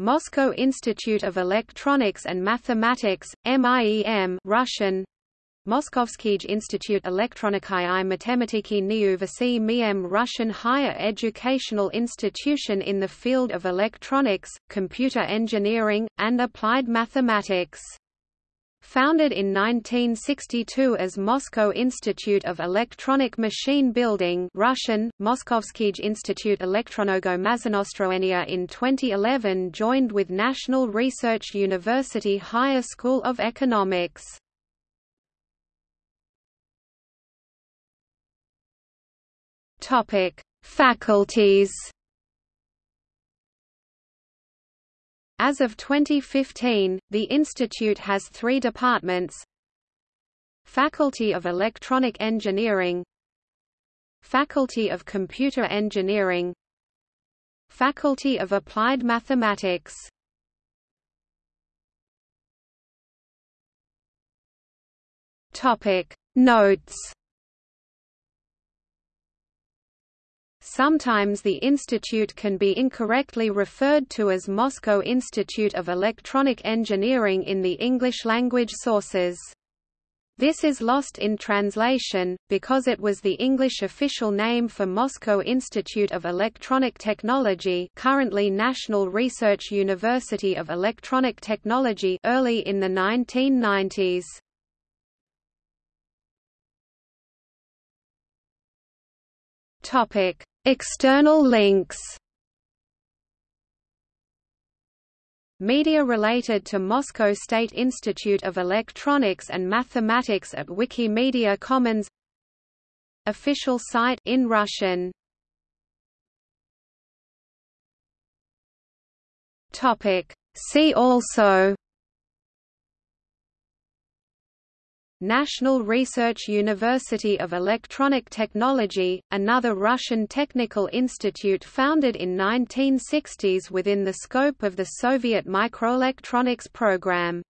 Moscow Institute of Electronics and Mathematics, MIEM Russian, Moskovskij Institute Elektroniki i Matematiki Niuvasi Miem Russian higher educational institution in the field of electronics, computer engineering, and applied mathematics. Founded in 1962 as Moscow Institute of Electronic Machine Building Russian, Moskovskij Institute Elektronogo in 2011 joined with National Research University Higher School of Economics. Faculties. As of 2015, the institute has three departments. Faculty of Electronic Engineering. Faculty of Computer Engineering. Faculty of Applied Mathematics. Notes Sometimes the institute can be incorrectly referred to as Moscow Institute of Electronic Engineering in the English-language sources. This is lost in translation, because it was the English official name for Moscow Institute of Electronic Technology currently National Research University of Electronic Technology early in the 1990s. Topic External links. Media related to Moscow State Institute of Electronics and Mathematics at Wikimedia Commons. Official site in Russian. Topic. See also National Research University of Electronic Technology, another Russian technical institute founded in 1960s within the scope of the Soviet microelectronics program.